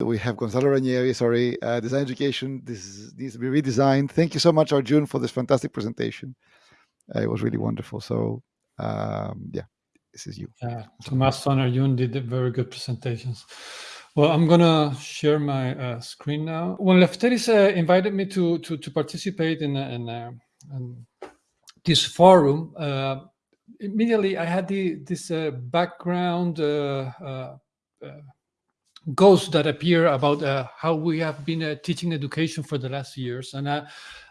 We have Gonzalo Ranieri, sorry, uh, design education. This is, needs to be redesigned. Thank you so much, Arjun, for this fantastic presentation. Uh, it was really wonderful. So, um, yeah, this is you. Yeah, Tomas and Arjun did very good presentations. Well, I'm gonna share my uh, screen now. When Lefteris uh, invited me to to, to participate in, in, in this forum, uh, immediately I had the this uh, background uh, uh, ghosts that appear about how we have been teaching education for the last years, and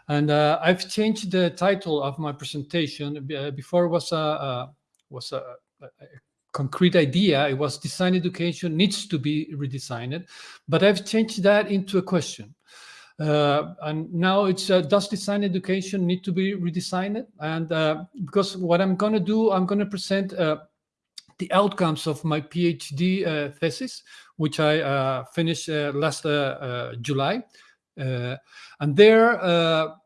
and I've changed the title of my presentation. before was a was a, a concrete idea. It was design education needs to be redesigned, but I've changed that into a question. Uh, and now it's uh, does design education need to be redesigned? And uh, because what I'm going to do, I'm going to present uh, the outcomes of my PhD uh, thesis, which I uh, finished last July. and there,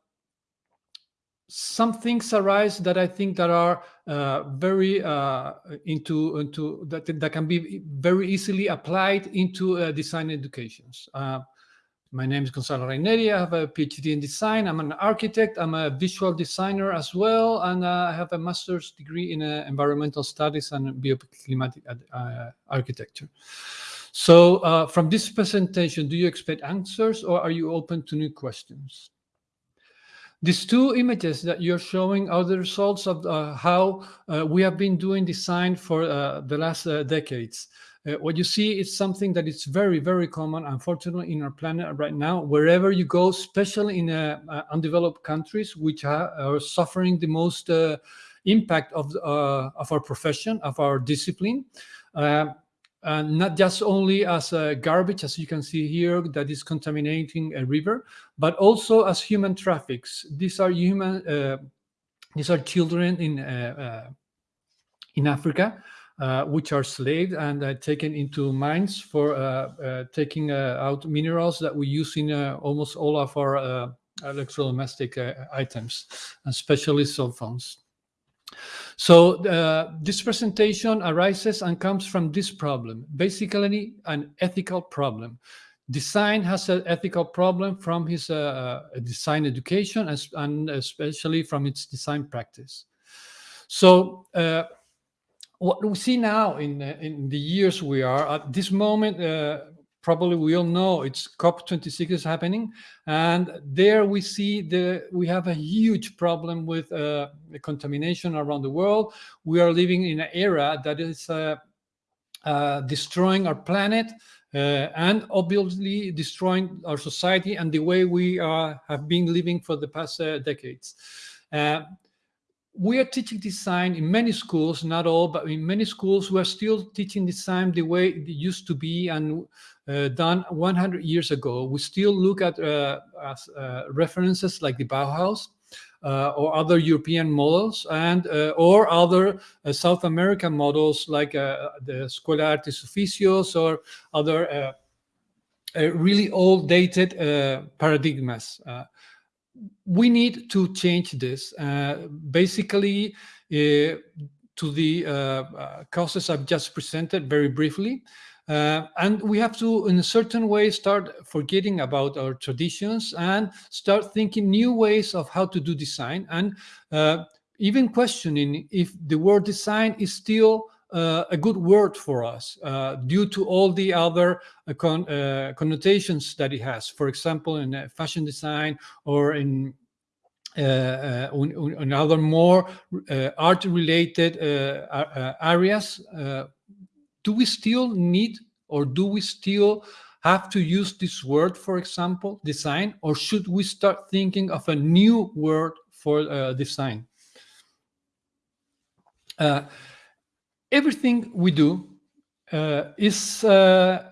some things arise that I think that are uh, very uh, into into that that can be very easily applied into uh, design educations. Uh, my name is Gonzalo Ranieri. I have a PhD in design. I'm an architect. I'm a visual designer as well, and uh, I have a master's degree in uh, environmental studies and bioclimatic architecture. So, from this presentation, do you expect answers, or are you open to new questions? These two images that you're showing are the results of uh, how uh, we have been doing design for uh, the last uh, decades. Uh, what you see is something that is very, very common, unfortunately, in our planet right now. Wherever you go, especially in uh, undeveloped countries, which are, are suffering the most impact of, of our profession, of our discipline, and not just only as a garbage, as you can see here, that is contaminating a river, but also as human traffics. These are human, uh, these are children in uh, uh, in Africa, uh, which are slaved and uh, taken into mines for uh, taking out minerals that we use in almost all of our electrodomestic items, especially cell phones. So uh, this presentation arises and comes from this problem, basically an ethical problem. Design has an ethical problem from his uh, uh design education and especially from its design practice. So uh, what we see now in, in the years we are, at this moment, uh, probably we all know it's COP26 is happening, and there we see the we have a huge problem with uh, contamination around the world. We are living in an era that is uh, uh, destroying our planet uh, and obviously destroying our society and the way we have been living for the past uh, decades. Uh, we are teaching design in many schools, not all, but in many schools, we are still teaching design the way it used to be and uh, done 100 years ago. We still look at uh, as, uh, references like the Bauhaus uh, or other European models and uh, or other uh, South American models like the Escuela Artes Oficios or other really old dated paradigmas we need to change this. Uh, basically, uh, to the uh, causes I've just presented very briefly. Uh, and we have to, in a certain way, start forgetting about our traditions and start thinking new ways of how to do design and uh, even questioning if the word design is still uh, a good word for us uh, due to all the other uh, con uh, connotations that it has. For example, in uh, fashion design or in uh, in, other more art-related areas. do we still need or do we still have to use this word, for example, design, or should we start thinking of a new word for design? Everything we do uh, is uh,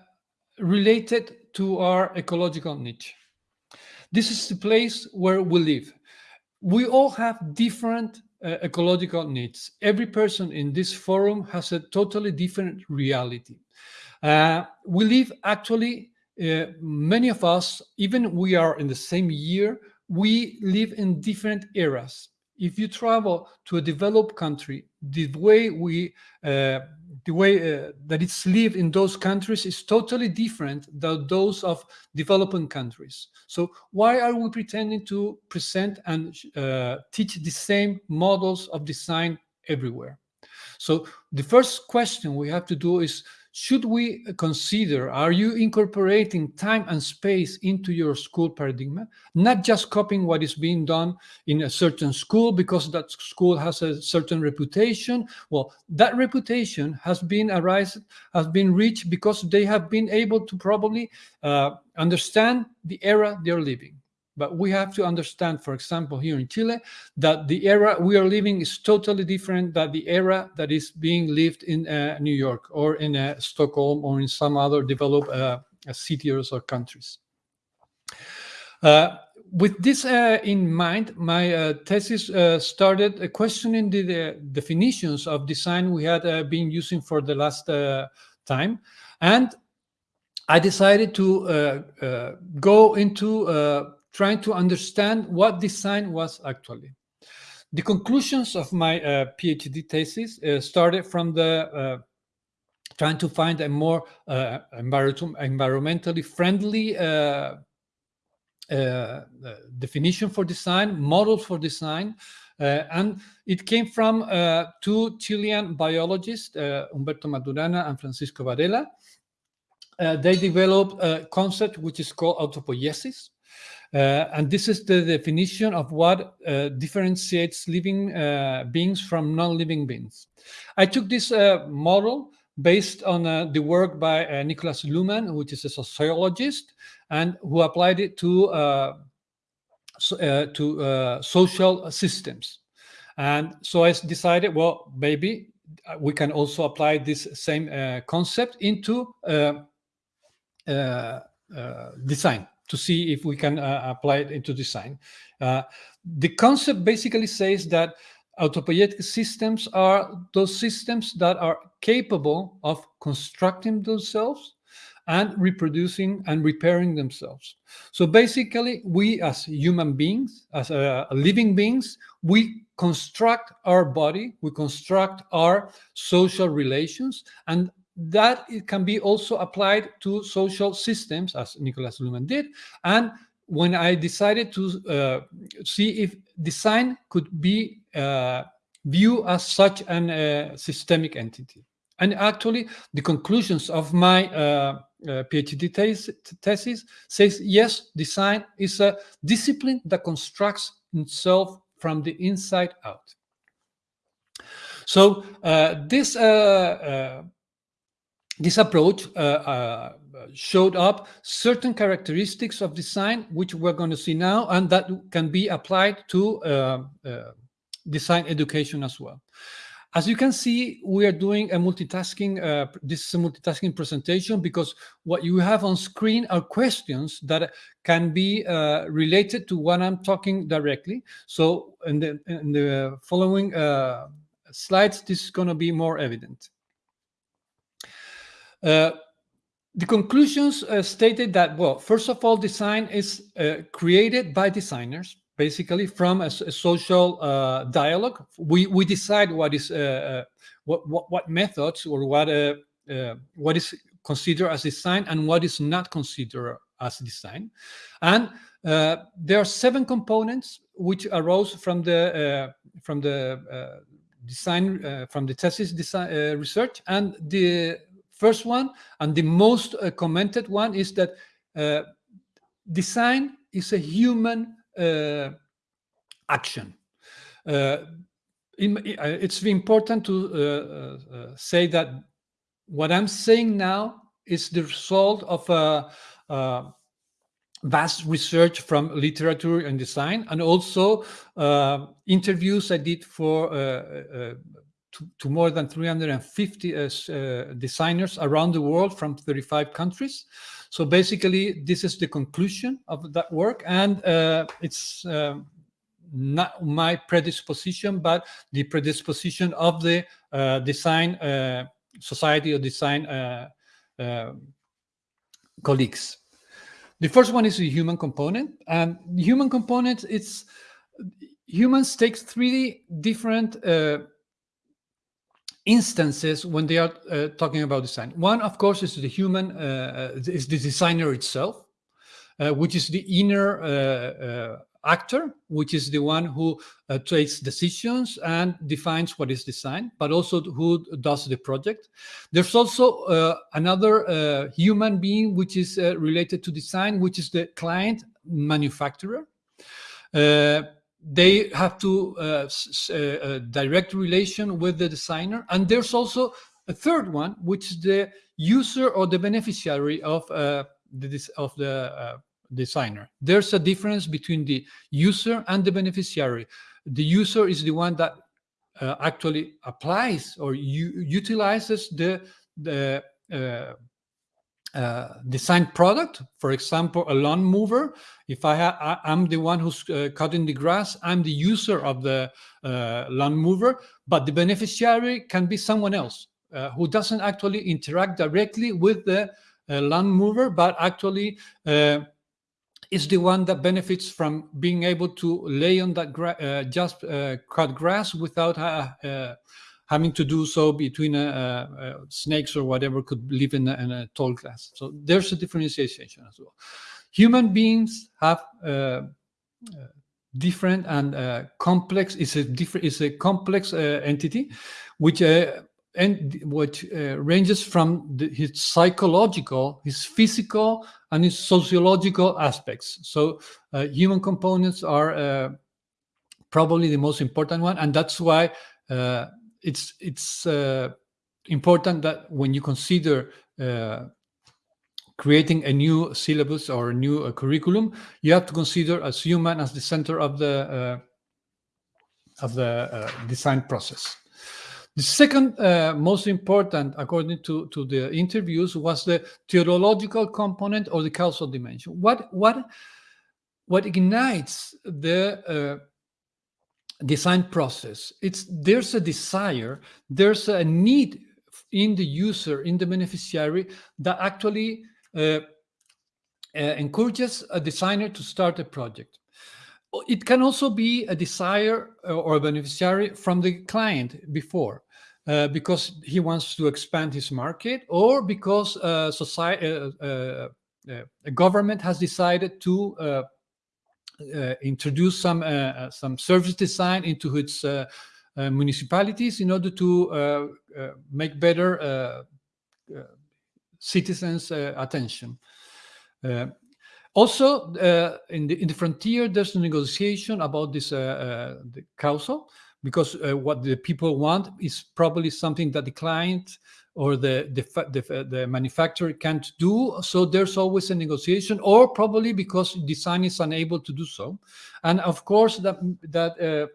related to our ecological niche. This is the place where we live. We all have different uh, ecological needs. Every person in this forum has a totally different reality. Uh, we live actually, uh, many of us, even we are in the same year, we live in different eras if you travel to a developed country, the way we uh, the way uh, that it's lived in those countries is totally different than those of developing countries. So why are we pretending to present and uh, teach the same models of design everywhere? So the first question we have to do is should we consider, are you incorporating time and space into your school paradigm? Not just copying what is being done in a certain school because that school has a certain reputation. Well, that reputation has been arise, has been reached because they have been able to probably uh, understand the era they're living. But we have to understand, for example, here in Chile, that the era we are living is totally different than the era that is being lived in uh, New York or in uh, Stockholm or in some other developed uh, cities or countries. Uh, with this uh, in mind, my uh, thesis started questioning the, the, definitions of design we had been using for the last time. And I decided to go into trying to understand what design was actually. The conclusions of my uh, PhD thesis uh, started from the uh, trying to find a more uh, environmentally friendly uh, uh, definition for design, models for design, and it came from two Chilean biologists, Humberto Maturana and Francisco Varela. they developed a concept which is called autopoiesis, uh, and this is the definition of what uh, differentiates living uh, beings from non-living beings. I took this uh, model based on uh, the work by uh, Niklas Luhmann, which is a sociologist, and who applied it to so, to social systems. And so I decided, well, maybe we can also apply this same concept into design to see if we can uh, apply it into design. Uh, the concept basically says that autopoietic systems are those systems that are capable of constructing themselves and reproducing and repairing themselves. So basically, we as human beings, as uh, living beings, we construct our body, we construct our social relations, and that it can be also applied to social systems, as Nicholas Luhmann did. And when I decided to uh, see if design could be uh, viewed as such an uh, systemic entity. And actually, the conclusions of my uh, uh, PhD thesis says, yes, design is a discipline that constructs itself from the inside out. So uh, this this approach uh, uh, showed up certain characteristics of design, which we're going to see now, and that can be applied to uh, uh, design education as well. As you can see, we are doing a multitasking, uh, this is a multitasking presentation because what you have on screen are questions that can be uh, related to what I'm talking directly. So in the, in the following slides, this is going to be more evident. Uh, the conclusions uh, stated that, well, first of all, design is uh, created by designers, basically from a, a social uh, dialogue. We, we decide what is uh, what, what, what methods or what what is considered as design and what is not considered as design. And there are seven components which arose from the from the design from the thesis design research and the First one, and the most uh, commented one, is that uh, design is a human uh, action. Uh, in, uh, it's important to uh, say that what I'm saying now is the result of a, vast research from literature and design, and also interviews I did for to, to more than 350 uh, uh, designers around the world from 35 countries. So basically, this is the conclusion of that work, and uh, it's uh, not my predisposition, but the predisposition of the design society or design colleagues. The first one is the human component, and the human component it's humans take three different uh, instances when they are uh, talking about design. One, of course, is the human, uh, is the designer itself, uh, which is the inner uh, uh, actor, which is the one who uh, takes decisions and defines what is design, but also who does the project. There's also uh, another uh, human being which is related to design, which is the client manufacturer they have to uh, uh, direct relation with the designer. And there's also a third one, which is the user or the beneficiary of uh, the of the uh, designer. There's a difference between the user and the beneficiary. The user is the one that uh, actually applies or utilizes the the uh, design product. For example, a lawn mover. If I, am the one who's uh, cutting the grass, I'm the user of the uh, lawn mover, but the beneficiary can be someone else uh, who doesn't actually interact directly with the uh, lawn mover, but actually uh, is the one that benefits from being able to lay on that just cut grass without having to do so between uh, uh, snakes or whatever could live in a, in a, tall glass. So there's a differentiation as well. Human beings have uh, different and complex is a different is a complex entity, which and which uh, ranges from the, his psychological, his physical, and his sociological aspects. So uh, human components are uh, probably the most important one, and that's why it's it's uh, important that when you consider uh, creating a new syllabus or a new uh, curriculum, you have to consider as human as the center of the uh, of the uh, design process. The second uh, most important, according to, to the interviews, was the teleological component or the causal dimension. What what what ignites the design process. It's there's a desire there's a need in the user in the beneficiary that actually uh, uh, encourages a designer to start a project. It can also be a desire uh, or a beneficiary from the client before uh, because he wants to expand his market or because uh, society, uh, a government has decided to uh, introduce some uh, uh, some service design into its municipalities in order to make better citizens' attention. Also, uh, in, the, in the frontier, there's a negotiation about this uh, uh, the because what the people want is probably something that the client or the, the, the, the, manufacturer can't do. So there's always a negotiation, or probably because design is unable to do so. And of course, that that uh,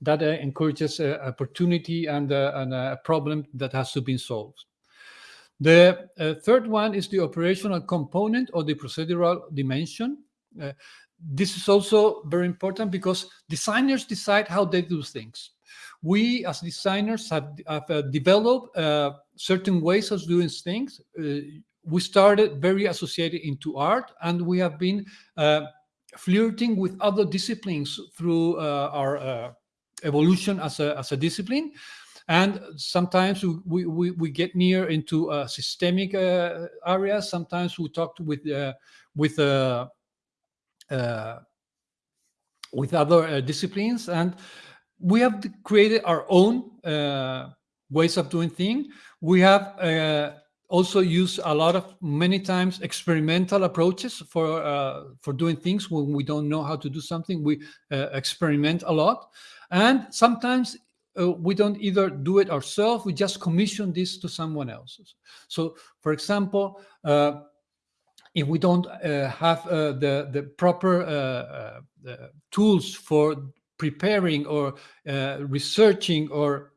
that uh, encourages uh, opportunity and, uh, and a problem that has to be solved. The uh, third one is the operational component or the procedural dimension. Uh, this is also very important because designers decide how they do things we as designers have, have uh, developed uh, certain ways of doing things. Uh, we started very associated into art and we have been uh, flirting with other disciplines through uh, our uh, evolution as a, as a discipline. And sometimes we, we, we get near into systemic areas. Sometimes we talk with, with with other disciplines and we have created our own uh, ways of doing things. We have uh, also used a lot of many times experimental approaches for uh, for doing things when we don't know how to do something. We uh, experiment a lot, and sometimes uh, we don't either do it ourselves. We just commission this to someone else. So, for example. Uh, if we don't have the the proper tools for preparing or uh, researching or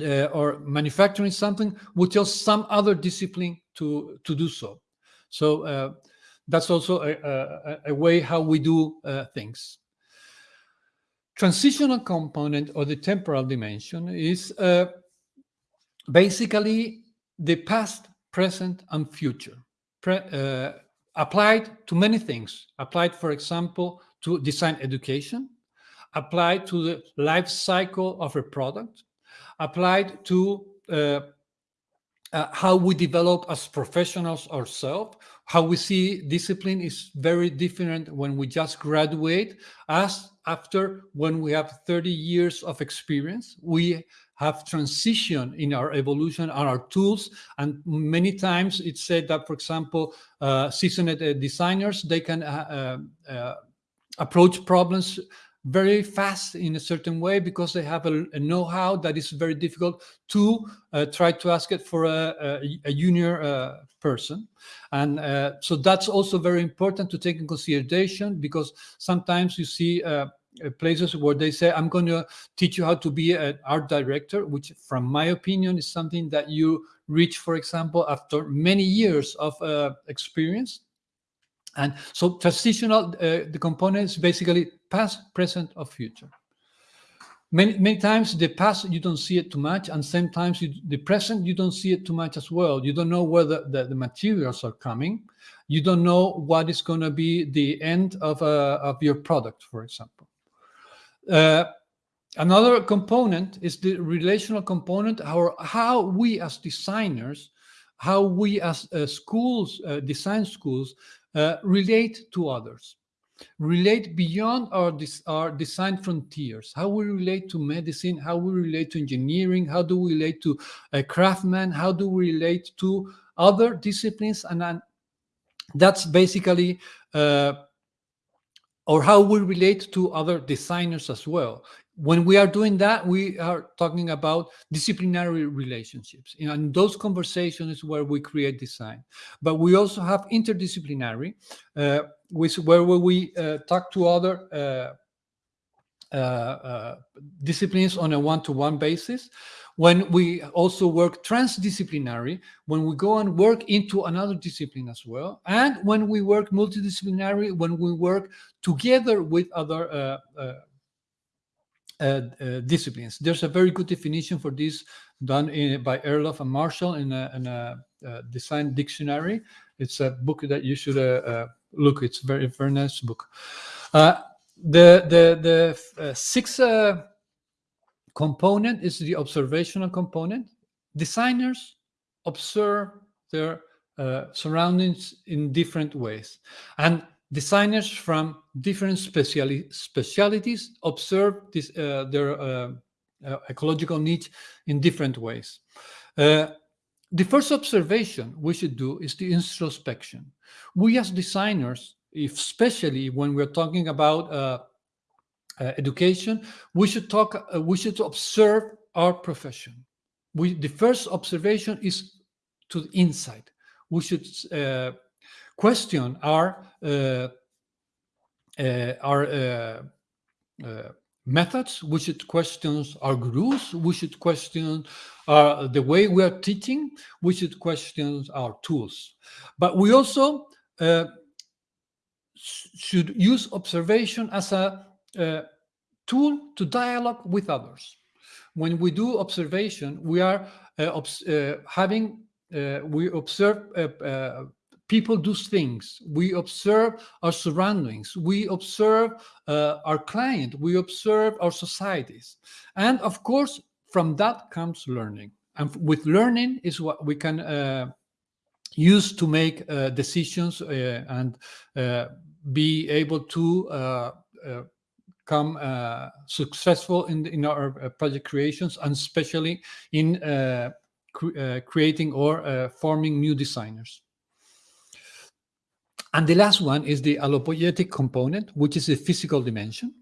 uh, or manufacturing something would tell some other discipline to to do so. So uh, that's also a, a, a, way how we do uh, things. Transitional component or the temporal dimension is uh, basically the past, present, and future. Pre uh, applied to many things. Applied, for example, to design education, applied to the life cycle of a product, applied to uh, uh, how we develop as professionals ourselves, how we see discipline is very different when we just graduate as after when we have 30 years of experience. We have transition in our evolution and our tools. And many times it's said that, for example, uh, seasoned uh, designers, they can uh, uh, uh, approach problems very fast in a certain way because they have a, a know-how that is very difficult to uh, try to ask it for a, a, a junior uh, person and uh, so that's also very important to take in consideration because sometimes you see uh, places where they say, I'm going to teach you how to be an art director, which from my opinion is something that you reach, for example, after many years of uh, experience. And so transitional, uh, the components basically past, present, or future. Many, many times the past, you don't see it too much. And sometimes you, the present, you don't see it too much as well. You don't know where the, the, the materials are coming. You don't know what is going to be the end of, uh, of your product, for example. Uh, another component is the relational component, how, how we as designers, how we as uh, schools, uh, design schools, uh, relate to others, relate beyond our, our design frontiers, how we relate to medicine, how we relate to engineering, how do we relate to a craftsman, how do we relate to other disciplines, and, and that's basically uh, or how we relate to other designers as well. When we are doing that, we are talking about disciplinary relationships. And those conversations where we create design. But we also have interdisciplinary, uh, which where we uh, talk to other uh, uh, uh disciplines on a one-to-one -one basis when we also work transdisciplinary, when we go and work into another discipline as well, and when we work multidisciplinary, when we work together with other uh, disciplines. There's a very good definition for this done in, by Erlhoff and Marshall in a, in a, a, design dictionary. It's a book that you should uh, uh, look. It's very very nice book. the the the six component is the observational component. Designers observe their uh, surroundings in different ways. And designers from different speciali specialities observe this, uh, their uh, uh ecological needs in different ways. Uh, the first observation we should do is the introspection. We as designers, especially when we're talking about uh, uh, education, we should talk, we should observe our profession. We, the first observation is to the inside. We should question our uh, uh, our uh, methods. We should question our gurus. We should question the way we are teaching. We should question our tools. But we also should use observation as a uh, tool to dialogue with others. When we do observation, we are uh, uh, having, uh, we observe uh, uh, people do things. We observe our surroundings. We observe our client. We observe our societies. And of course, from that comes learning. And with learning is what we can use to make decisions and be able to come uh, successful in, in our uh, project creations and especially in uh, cre uh, creating or uh, forming new designers. And the last one is the allopoietic component, which is the physical dimension.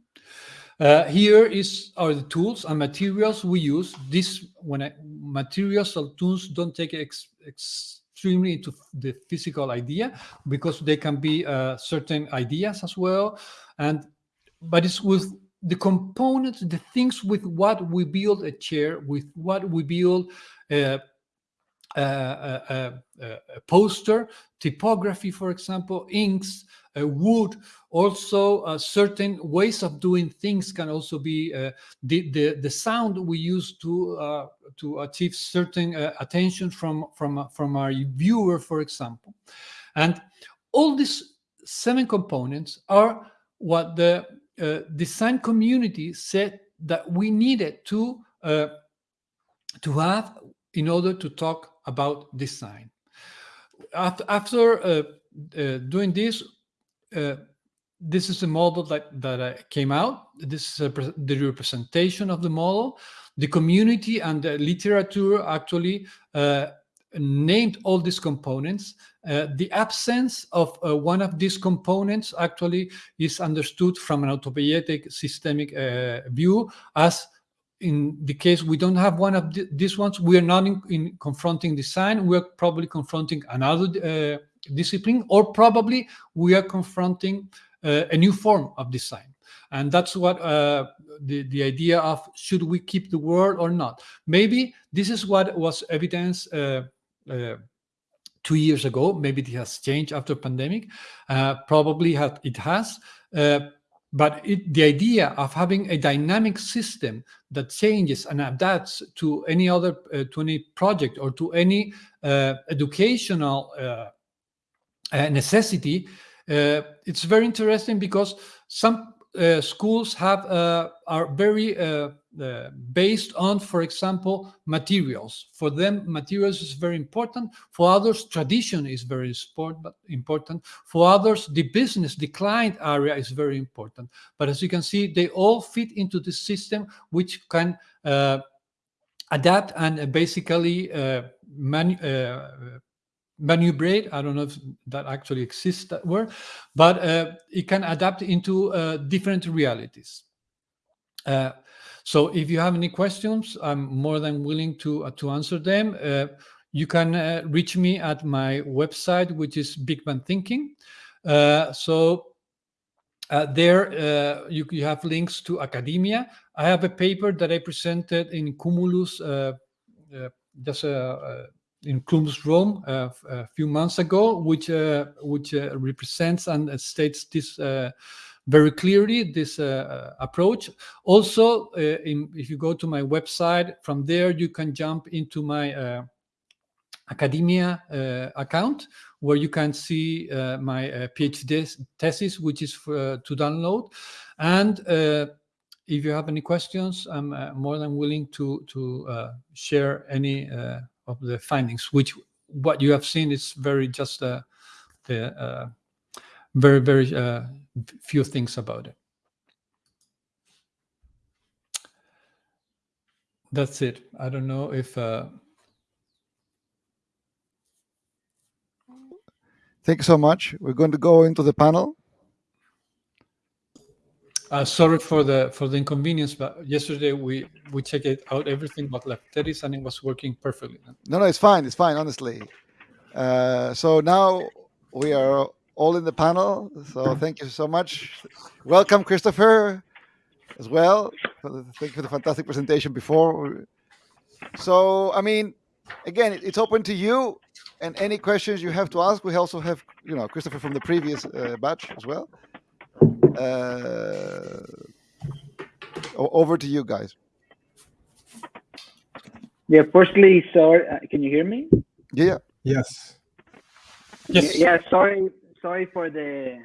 Uh, here is are the tools and materials we use. This when I, materials or tools don't take ex, extremely into the physical idea because they can be certain ideas as well. And but it's with the components, the things with what we build a chair, with what we build a, a, poster, typography, for example, inks, uh, wood, also uh, certain ways of doing things can also be uh, the, the, the sound we use to uh, to achieve certain uh, attention from from from our viewer, for example, and all these seven components are what the uh, design community said that we needed to uh, to have in order to talk about design. After, uh, uh, doing this, uh, this is a model that that came out. This is the representation of the model. The community and the literature actually named all these components. Uh, the absence of uh, one of these components actually is understood from an autopoietic systemic uh, view as in the case we don't have one of th these ones, we are not in, in, confronting design, we're probably confronting another uh, discipline, or probably we are confronting uh, a new form of design. And that's what uh, the, the idea of should we keep the word or not. Maybe this is what was evidence uh, two years ago. Maybe it has changed after pandemic. Uh, probably it has. Uh, but it, the idea of having a dynamic system that changes and adapts to any other uh, to any project or to any uh, educational uh, necessity it's very interesting because some schools have are very uh, based on, for example, materials. For them, materials is very important. For others, tradition is very important. For others, the business, the client area is very important. But as you can see, they all fit into the system, which can uh, adapt and basically uh, manu uh, maneuverate. I don't know if that actually exists, that word, but uh, it can adapt into uh, different realities. Uh, so if you have any questions, I'm more than willing to, uh, to answer them. Uh, you can uh, reach me at my website, which is Big Bang Thinking. Uh, so uh, there uh, you, you, have links to academia. I have a paper that I presented in Cumulus just in Cumulus Rome a few months ago, which which represents and states this very clearly this uh, approach. Also, uh, in, if you go to my website, from there you can jump into my uh, academia uh, account where you can see uh, my uh, PhD thesis, which is for, to download. And if you have any questions, I'm more than willing to, to share any of the findings, which what you have seen is very just the very, very uh, few things about it. That's it. I don't know if. Uh... Thank you so much. We're going to go into the panel. Uh, sorry for the for the inconvenience, but yesterday we we checked it out everything but Lefteris and it was working perfectly. No, no, it's fine. It's fine, honestly. Uh, so now we are all in the panel. So thank you so much. Welcome, Christopher, as well. Thank you for the fantastic presentation before. So, I mean, again, it's open to you and any questions you have to ask. We also have, you know, Christopher from the previous uh, batch as well. Uh, over to you guys. Yeah, firstly, sorry, uh, can you hear me? Yeah. Yes. Yes. Yeah, sorry sorry for the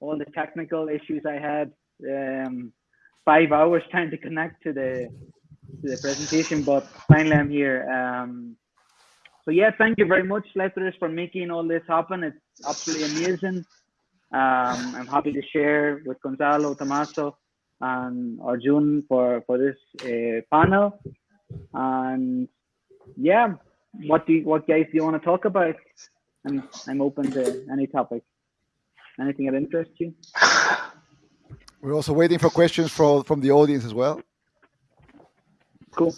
all the technical issues I had. Um, five hours trying to connect to the to the presentation, but finally I'm here. Um, so yeah, thank you very much, Lefteris, for making all this happen. It's absolutely amazing. Um, I'm happy to share with Gonzalo, Tommaso, and Arjun for for this uh, panel. And yeah, what do you, what guys do you want to talk about? I'm I'm open to any topic. Anything that interests you? We're also waiting for questions from from the audience as well. Cool.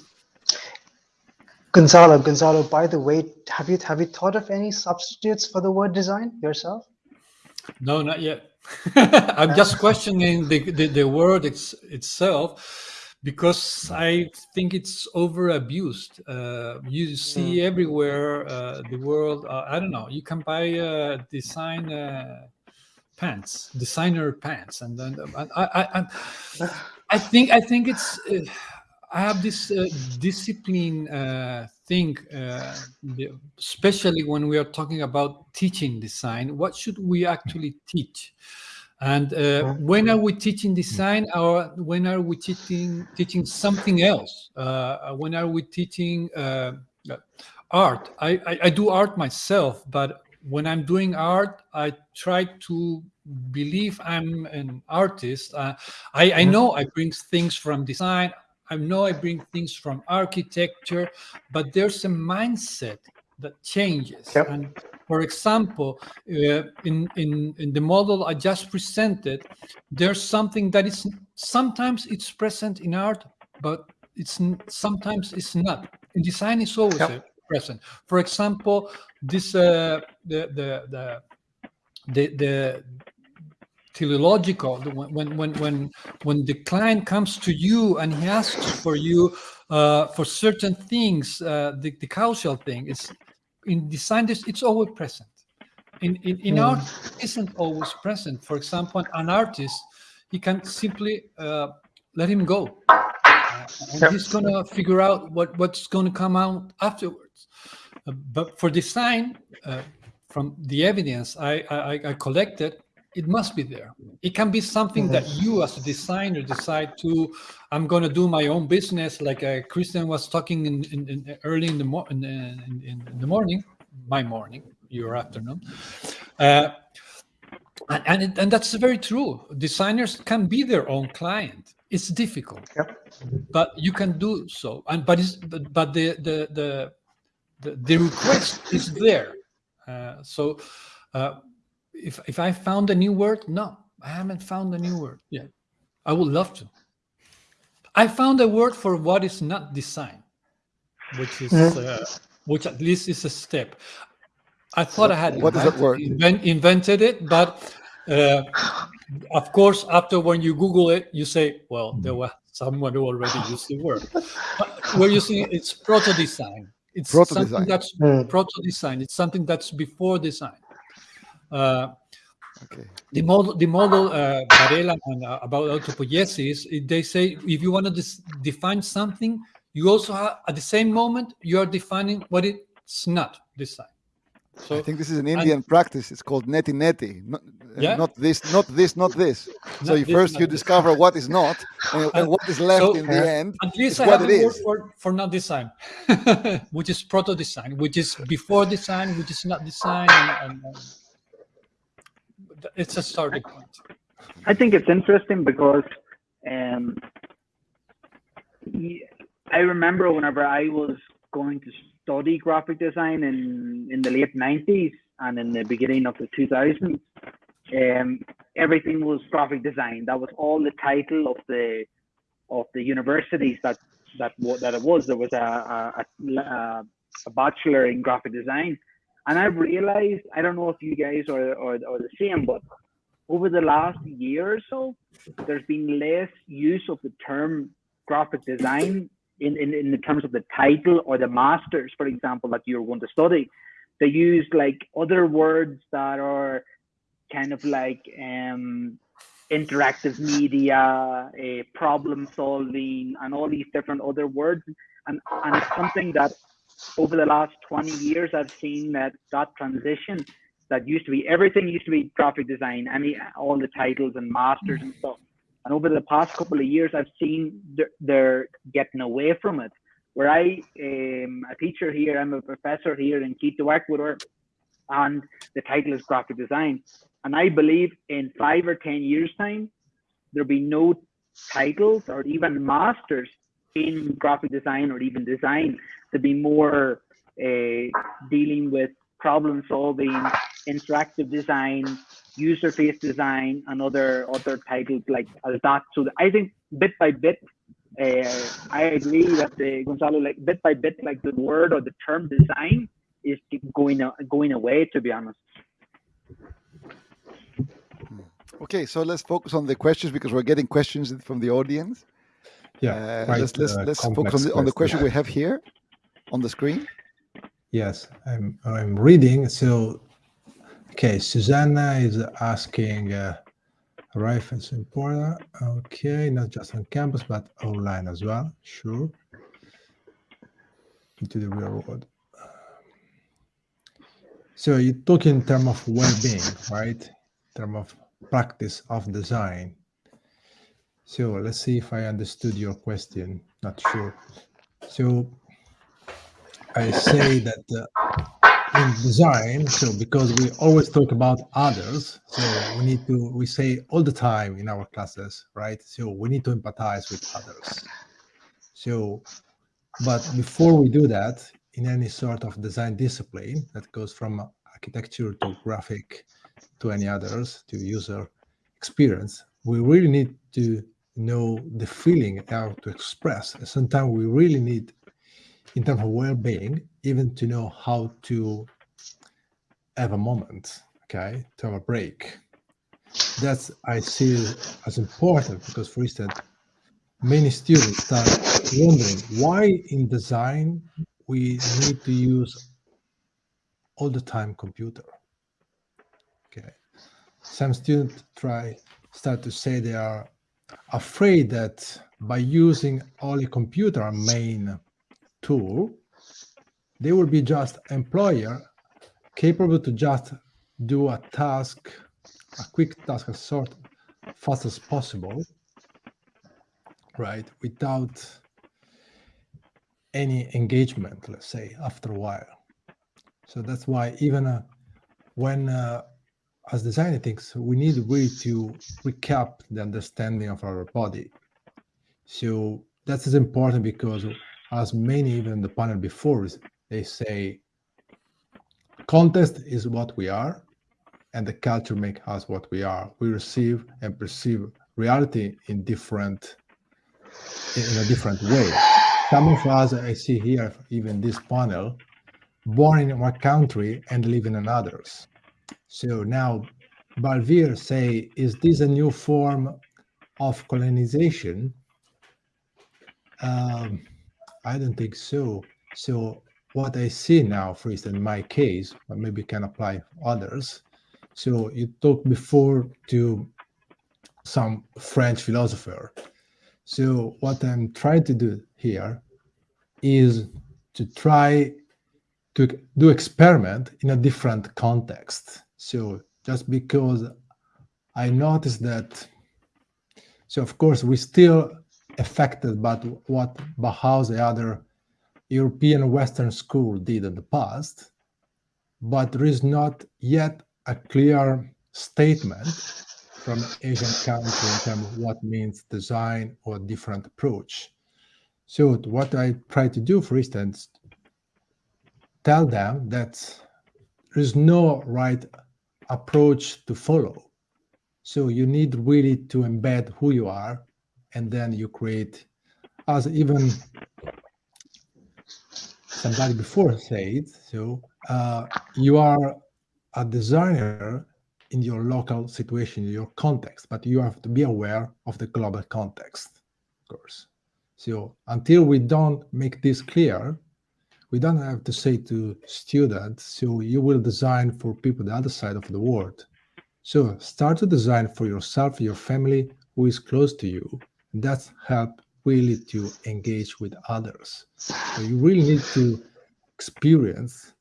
Gonzalo, Gonzalo. By the way, have you have you thought of any substitutes for the word design yourself? No, not yet. I'm just questioning the, the, the word it's, itself because I think it's over abused. Uh, you see mm. everywhere uh, the world. Uh, I don't know. You can buy a design uh, pants, designer pants, and then I, I, I, I think I think it's. Uh, I have this uh, discipline uh, thing, uh, especially when we are talking about teaching design. What should we actually teach? And uh, when are we teaching design, or when are we teaching teaching something else? Uh, when are we teaching uh, art? I, I, I do art myself, but when I'm doing art, I try to believe I'm an artist. Uh, I, I know I bring things from design. I know I bring things from architecture, but there's a mindset that changes. Yep. And for example, uh, in, in, in the model I just presented, there's something that is sometimes it's present in art, but it's sometimes it's not. In design, it's always Yep. Present. For example, this uh, the the the the, the teleological when when when when the client comes to you and he asks for you uh, for certain things uh, the, the causal thing is in design this it's always present in in, in Mm. art it isn't always present for example an artist he can simply uh, let him go uh, and Yep. he's gonna figure out what what's gonna come out Uh, but for design uh, from the evidence I, I I collected it must be there. It can be something that you, as a designer, decide to. I'm going to do my own business, like uh, Christian was talking in, in, in early in the mo- in, in, in in the morning, my morning, your afternoon, uh, and and, it, and that's very true. Designers can be their own client. It's difficult, Yep. but you can do so. And but it's but, but the the the the, the request is there. Uh, so. Uh, if if I found a new word, no, I haven't found a new word yet. I would love to. I found a word for what is not design, which is uh, which at least is a step. I thought I had What is that word? invent- invented it, but uh, of course, after when you Google it, you say, "Well, there was someone who already used the word." But we're using it's proto design. It's Proto-design. something that's Mm. proto design. It's something that's before design. Uh, Okay. the model, the model uh, Varela and uh, about autopoiesis, it- they say if you want to define something, you also have at the same moment you are defining what it's not design. So I think this is an Indian practice. It's called neti neti. Not, uh, Yeah. not this, not this, not this. So Not you this, first not you this. discover what is not, and, and what is left So- in the end. at least I what have it a word for, for not design, which is proto design, which is before design, which is not design, and, and, and it's a starting point. I think it's interesting because um, y- I remember whenever I was going to study graphic design in, in the late 90s and in the beginning of the 2000s, um, everything was graphic design. That was all the title of the of the universities that that that it was. There was a a, a, a bachelor in graphic design, and I've realized I don't know if you guys are are, are the same, but over the last year or so, there's been less use of the term graphic design in, in, in the terms of the title or the masters, for example, that you're going to study. They use like other words that are kind of like um, interactive media, uh, problem solving, and all these different other words. And, and it's something that over the last 20 years, I've seen that that transition that used to be everything used to be graphic design, any all the titles and masters and stuff. And over the past couple of years, I've seen they're, they're getting away from it. Where I am a teacher here, I'm a professor here in Quito, Ecuador, and the title is graphic design. And I believe in five or ten years' time, there'll be no titles or even masters in graphic design or even design to be more uh, dealing with problem solving, interactive design, user face design, and other other titles like that. So I think bit by bit, uh, I agree that the Gonzalo like bit by bit, like the word or the term design is going going away. To be honest. Okay, so let's focus on the questions because we're getting questions from the audience. Yeah, Uh, quite, let's let's uh, let's focus on the, on the question question. we have here on the screen. Yes, I'm I'm reading. So, okay, Susanna is asking, uh, in Porta. Okay, not just on campus but online as well. Sure. Into the real world. So you talk in terms of well-being, right? In terms of practice of design. So let's see if I understood your question. Not sure. So I say that uh, in design, so because we always talk about others, so we need to, we say all the time in our classes, right? So we need to empathize with others. So, but before we do that, in any sort of design discipline that goes from architecture to graphic to any others to user experience, we really need to know the feeling how to express. And sometimes we really need, in terms of well-being, even to know how to have a moment, okay, to have a break. That's I see as important because, for instance, many students start wondering why in design we need to use all the time computer. Okay, some students try start to say they are afraid that by using only computer main tool, they will be just employer capable to just do a task, a quick task as short, fast as possible, right? Without any engagement, let's say, after a while. So that's why even uh, when uh, as designer things, we need a way to recap the understanding of our body. So that is important because as many even the panel before, they say context is what we are and the culture make us what we are. We receive and perceive reality in different in a different way. Some of us I see here, even this panel, born in one country and live in another's. So now Balvir say, is this a new form of colonization? Um, I don't think so. So what I see now, for instance, in my case, but maybe can apply others. So you talked before to some French philosopher. So what I'm trying to do here is to try to do experiment in a different context. So just because I noticed that, so of course we still affected by what Bauhaus, the other European Western school did in the past, but there is not yet a clear statement from Asian country in terms of what means design or different approach. So what I try to do, for instance, tell them that there is no right approach to follow. So you need really to embed who you are, and then you create, as even somebody before said, so uh, you are a designer in your local situation, in your context, but you have to be aware of the global context, of course. So until we don't make this clear, we don't have to say to students, so you will design for people the other side of the world. So start to design for yourself, your family, who is close to you. That's help really to engage with others. So you really need to experience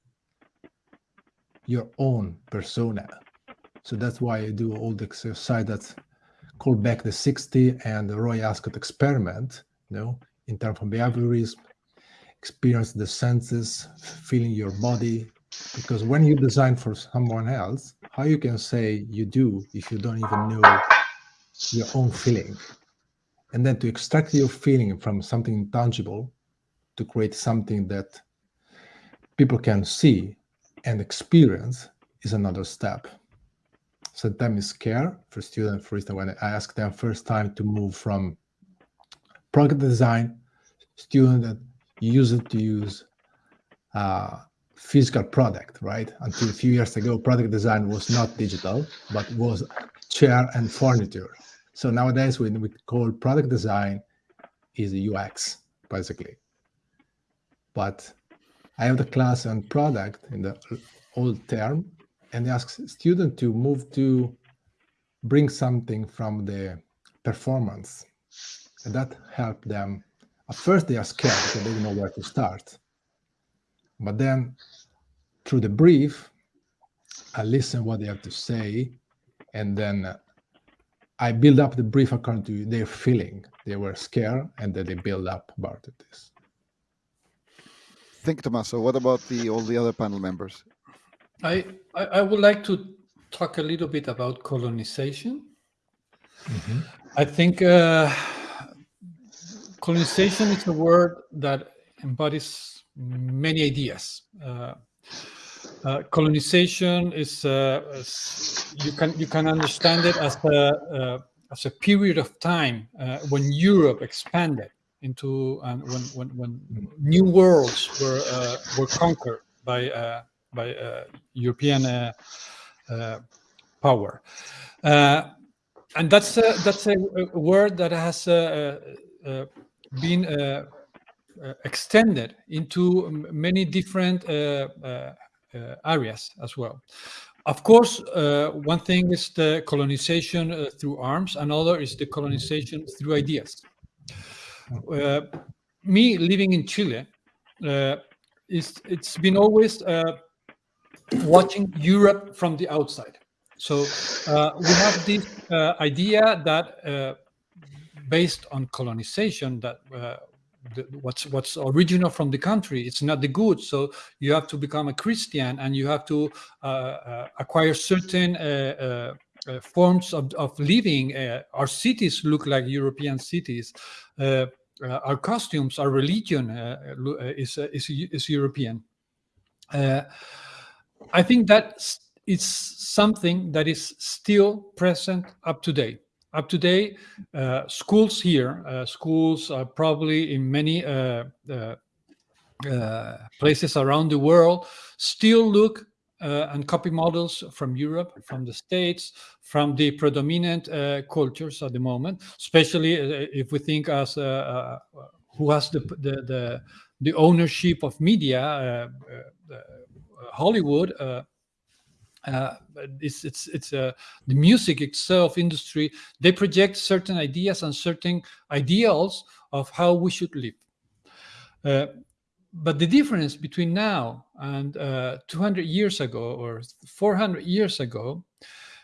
your own persona. So that's why I do all the exercise that's called back the 60 and the Roy Ascott experiment, you know, in terms of behaviorism, experience the senses, feeling your body. Because when you design for someone else, how you can say you do if you don't even know your own feeling? And then to extract your feeling from something tangible to create something that people can see and experience is another step. Sometimes it's scare for students, for instance, when I ask them first time to move from product design, student that used to use uh, physical product, right? Until a few years ago, product design was not digital, but was chair and furniture. So nowadays, when we call product design is UX, basically. But I have the class on product in the old term, and they ask student to move to bring something from the performance. And that helped them at first, they are scared because they don't know where to start. But then, through the brief, I listen what they have to say, and then I build up the brief according to their feeling. They were scared, and then they build up about this. Think, Tommaso. What about the all the other panel members? I, I, I would like to talk a little bit about colonization. I think uh, colonization is a word that embodies many ideas. Uh, uh, colonization is, uh, you can you can understand it as a uh, as a period of time uh, when Europe expanded into and when when, when new worlds were uh, were conquered by uh, by uh, European uh, power. And that's a, that's a, a word that has been extended into many different areas as well. Of course, uh, one thing is the colonization uh, through arms, another is the colonization through ideas. Uh, me living in Chile, uh, is it's been always uh, watching Europe from the outside. So uh, we have this uh, idea that, uh, based on colonization, that uh, the, what's what's original from the country, it's not the good. So you have to become a Christian and you have to uh, uh, acquire certain. Uh, uh, forms of, of living. Our cities look like European cities. Our costumes, our religion is, is is European. I think that it's something that is still present up to date. Up to date, uh, schools here, uh, schools are probably in many uh, uh, uh, places around the world, still look uh, and copy models from Europe, from the States, from the predominant cultures at the moment, especially if we think as who has the, the, the, the ownership of media, Hollywood, uh, it's it's it's uh, the music itself industry. They project certain ideas and certain ideals of how we should live. Uh, but the difference between now and uh, 200 years ago or 400 years ago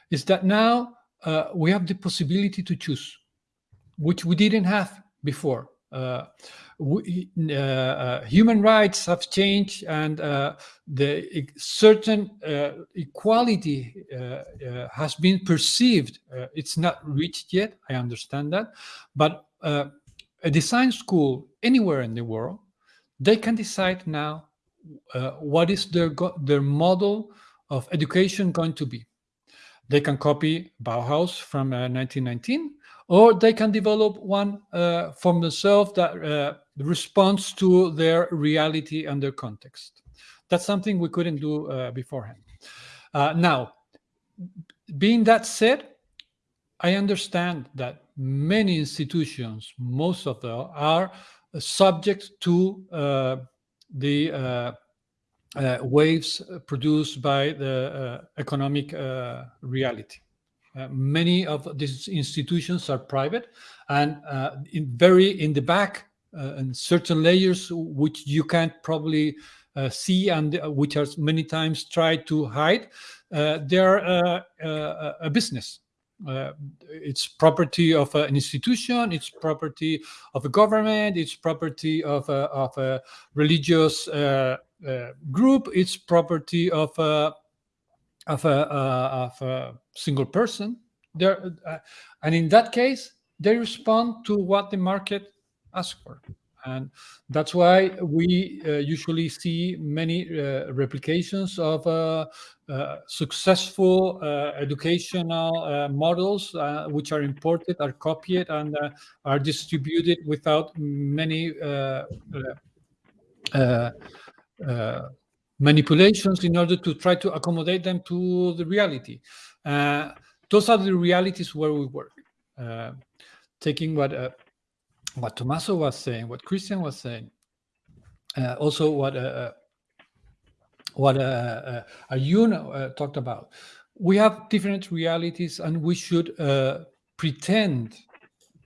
is that now uh, we have the possibility to choose, which we didn't have before. Uh, we, uh, uh, human rights have changed, and the certain equality has been perceived. It's not reached yet. I understand that, but a design school anywhere in the world, they can decide now uh, what is their their model of education going to be. They can copy Bauhaus from uh, 1919, or they can develop one uh, from themselves that uh, responds to their reality and their context. That's something we couldn't do uh, beforehand. Uh, now, being that said, I understand that many institutions, most of them, are subject to uh, the uh, waves produced by the economic reality. Uh, many of these institutions are private and uh, in very in the back uh, and certain layers which you can't probably uh, see and uh, which are many times tried to hide they're a business. It's property of an institution it's property of a government it's property of a, of a religious group it's property of a of a, uh, of a single person there uh, and in that case they respond to what the market asks for. And that's why we uh, usually see many uh, replications of uh, uh, successful educational models which are imported are copied and are distributed without many manipulations in order to try to accommodate them to the reality. Uh, those are the realities where we work. Uh, taking what uh, what Tommaso was saying, what Christian was saying, uh, also what uh, uh, what uh, talked about. We have different realities, and we should pretend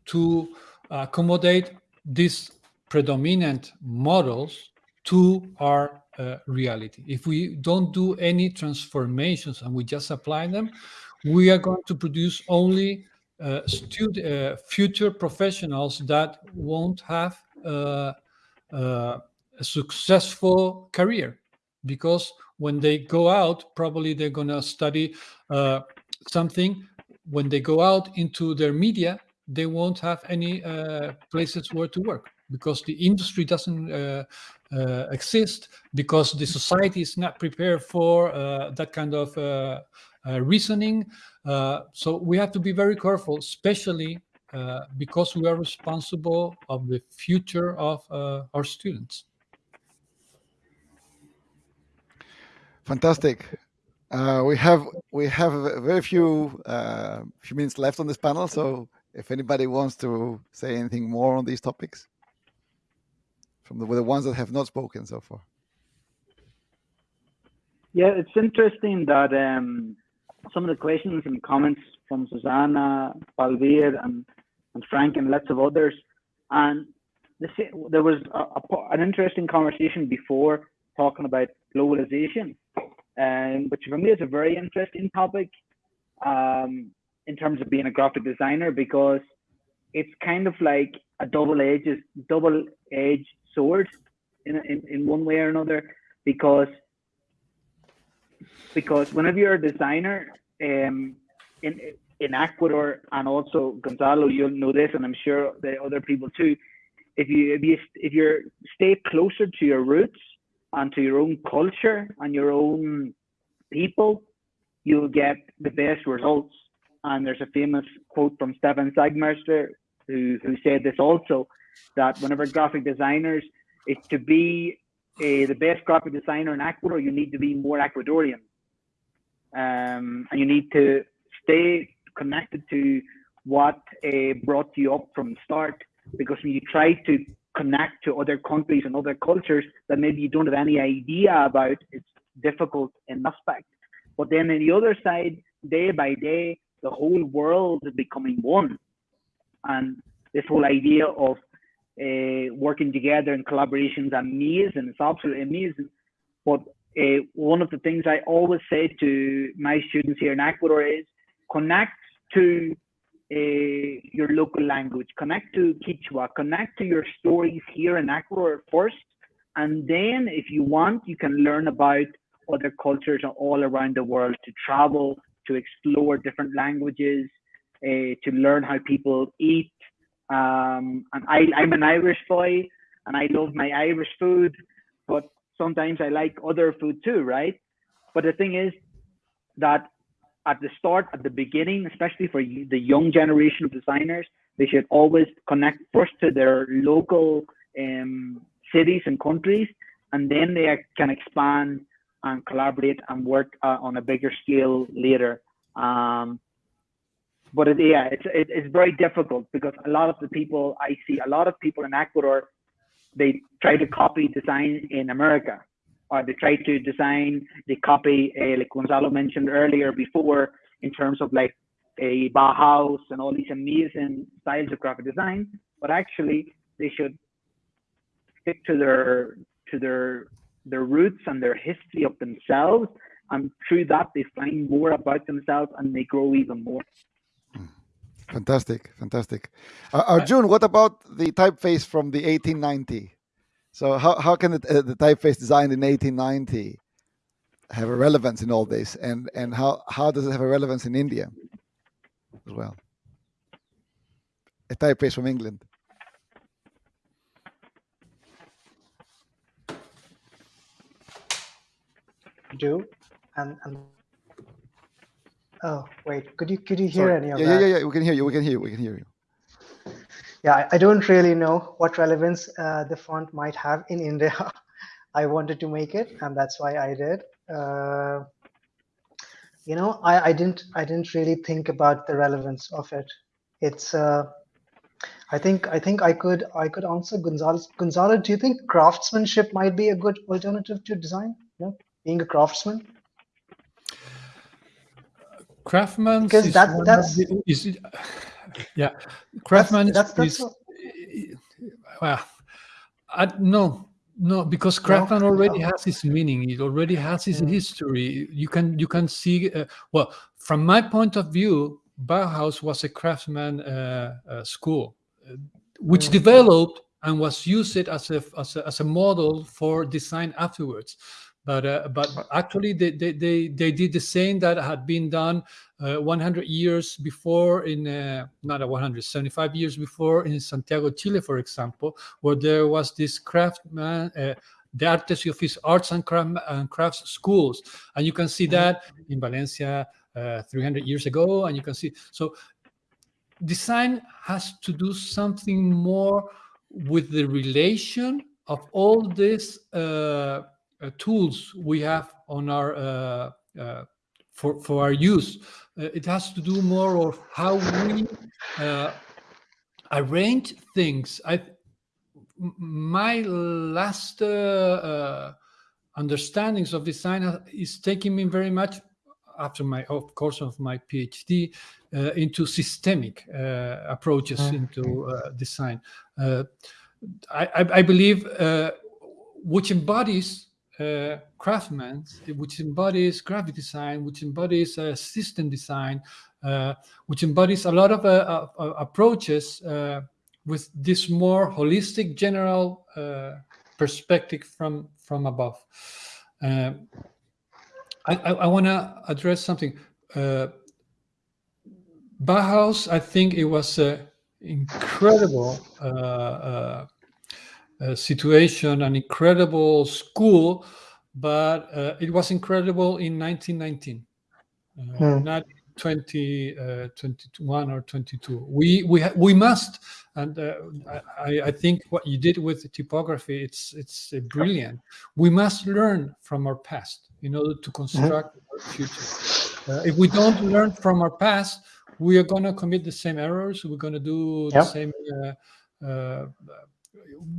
to accommodate these predominant models to our uh, reality. If we don't do any transformations and we just apply them, we are going to produce only uh, uh, future professionals that won't have uh, uh, a successful career because when they go out, probably they're going to study something. When they go out into their media, they won't have any places where to work because the industry doesn't uh, uh, exist because the society is not prepared for uh, that kind of uh, uh, reasoning. Uh, so we have to be very careful, especially uh, because we are responsible of the future of our students. Fantastic. We have we have very few few minutes left on this panel, so if anybody wants to say anything more on these topics from the, the ones that have not spoken so far. Yeah, it's interesting that um, some of the questions and comments from Susanna, Palvir, and, and Frank, and lots of others, and the, there was a, a, an interesting conversation before talking about globalization, um, which for me is a very interesting topic um, in terms of being a graphic designer because it's kind of like a double-edged double-edged sword in, in, in one way or another because because whenever you're a designer um, in in Ecuador and also Gonzalo, you'll know this, and I'm sure the other people too. If you if you if you stay closer to your roots and to your own culture and your own people, you'll get the best results. And there's a famous quote from Stefan Sagmeister who who said this also that whenever graphic designers is to be uh, the best graphic designer in Ecuador, you need to be more Ecuadorian um, and you need to stay connected to what uh, brought you up from the start. Because when you try to connect to other countries and other cultures that maybe you don't have any idea about, it's difficult in aspect. But then on the other side, day by day, the whole world is becoming one, and this whole idea of uh, working together in collaboration is amazing. It's absolutely amazing. But uh, one of the things I always say to my students here in Ecuador is connect to uh, your local language, connect to Quechua, connect to your stories here in Ecuador first, and then if you want, you can learn about other cultures all around the world to travel, to explore different languages, uh, to learn how people eat. Um, and I, I'm an Irish boy, and I love my Irish food, but sometimes I like other food too, right? But the thing is that at the start, at the beginning, especially for the young generation of designers, they should always connect first to their local um, cities and countries, and then they can expand and collaborate and work uh, on a bigger scale later. Um, but it, yeah, it's it, it's very difficult because a lot of the people I see, a lot of people in Ecuador they try to copy design in America, or they try to design, they copy, uh, like Gonzalo mentioned earlier before, in terms of like a Bauhaus and all these amazing styles of graphic design. But actually, they should stick to their to their their roots and their history of themselves, and through that they find more about themselves and they grow even more. Fantastic, fantastic. Uh, Arjun, what about the typeface from the 1890? So how, how can it, uh, the typeface designed in 1890 have a relevance in all this? And, and how, how does it have a relevance in India as well? A typeface from England. Do and and oh wait, could you could you hear Sorry. any of yeah, that? Yeah, yeah, yeah. We can hear you. We can hear you. We can hear you. Yeah, I, don't really know what relevance uh, the font might have in India. I wanted to make it, and that's why I did. Uh, you know, I, I didn't I didn't really think about the relevance of it. It's uh, I think I think I could I could answer Gonzalo. Gonzalo, do you think craftsmanship might be a good alternative to design? You know, being a craftsman. Craftsman Because is, that- that's- the- is yeah, craftsman that's- that's is what- well, I, no, no, because craftsman already has its meaning. It already has its Mm. history. You can you can see uh, well from my point of view. Bauhaus was a craftsman uh, uh, school, uh, which Mm. developed and was used as a, as a as a model for design afterwards. But uh, but actually, they, they they they did the same that had been done uh, 100 years before in uh, not a 175 years before in Santiago, Chile, for example, where there was this craftsman. Uh, the Artes y Ofici- Arts and, Craft, and Crafts schools, and you can see that in Valencia uh, 300 years ago, and you can see so design has to do something more with the relation of all these uh, uh, tools we have on our uh, uh, for for our use. Uh, it has to do more of how we uh, arrange things. I my last uh, uh, understandings of design uh, is taking me very much after my of course of my PhD uh, into systemic uh, approaches Mm. into uh, design. Uh, I, I, believe uh, which embodies uh, craftsman, which embodies graphic design, which embodies uh, system design, uh, which embodies a lot of uh, uh, approaches uh, with this more holistic, general perspective from from above. I, I, I want to address something. Uh, Bauhaus, I think it was an incredible uh, situation, an incredible school, but uh, it was incredible in 1919, uh, Hmm. not 20, uh, or 22. We we we must, and uh, I, I think what you did with the typography, it's it's brilliant. We must learn from our past in order to construct our future. Uh, if we don't learn from our past, we are going to commit the same errors. We're going to do the same. Uh, uh,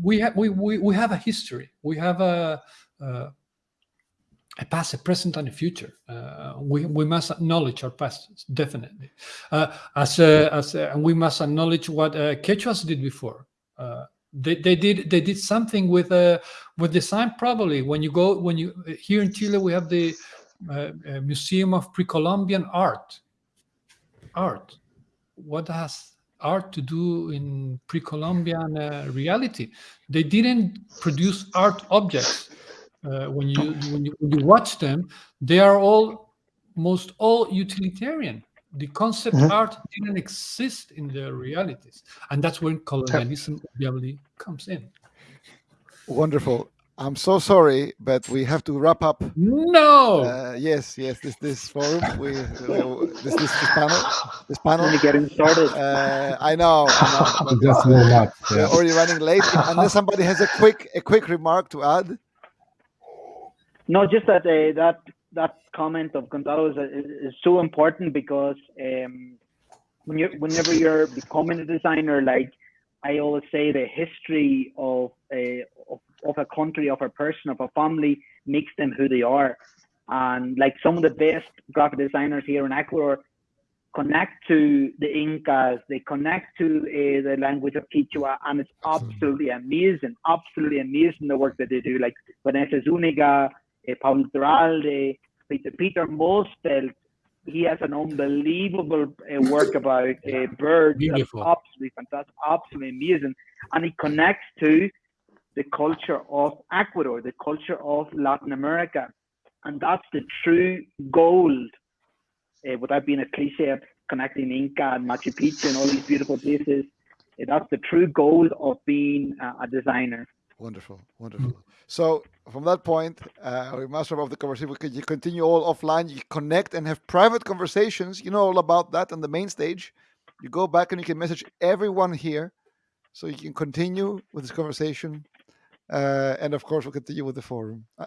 we have we, we have a history. We have a uh, a past, a present, and a future. Uh, we we must acknowledge our past definitely. Uh, as a, as a, and we must acknowledge what uh, Quechuas did before. Uh, they, they did they did something with uh, with design probably when you go when you here in Chile we have the uh, uh, Museum of Pre-Columbian Art. Art, what has art to do in pre-Columbian uh, reality? They didn't produce art objects. Uh, when you when you when you watch them, they are all most all utilitarian. The concept Mhm. art didn't exist in their realities, and that's when colonialism obviously comes in. Wonderful. I'm so sorry, but we have to wrap up. No. Uh, yes, yes. This this forum, we, we this, this this panel, this panel. Only getting started. Uh, I know, I know. but, Just uh, warm up. we're Yeah. already running late. Unless somebody has a quick a quick remark to add. No, just that uh, that that comment of Gonzalo is, is, is so important because um, when you whenever you're becoming a designer, like I always say, the history of a of, of a country, of a person, of a family makes them who they are. And like some of the best graphic designers here in Ecuador connect to the Incas, they connect to uh, the language of Quechua, and it's absolutely amazing, absolutely amazing the work that they do. Like Vanessa Zuniga, uh, Pablo Iturralde, Peter, Peter Mussfeldt, he has an unbelievable uh, work about uh, birds. That's Beautiful. absolutely fantastic, absolutely amazing. And he connects to the culture of Ecuador, the culture of Latin America. And that's the true gold, uh, without being a cliche, connecting Inca and Machu Picchu and all these beautiful places. Uh, that's the true goal of being uh, a designer. Wonderful, wonderful. So from that point, uh, we must wrap up the conversation. You continue all offline. You connect and have private conversations. You know all about that on the main stage. You go back and you can message everyone here, so you can continue with this conversation. Uh, and of course, we'll continue with the forum. Uh,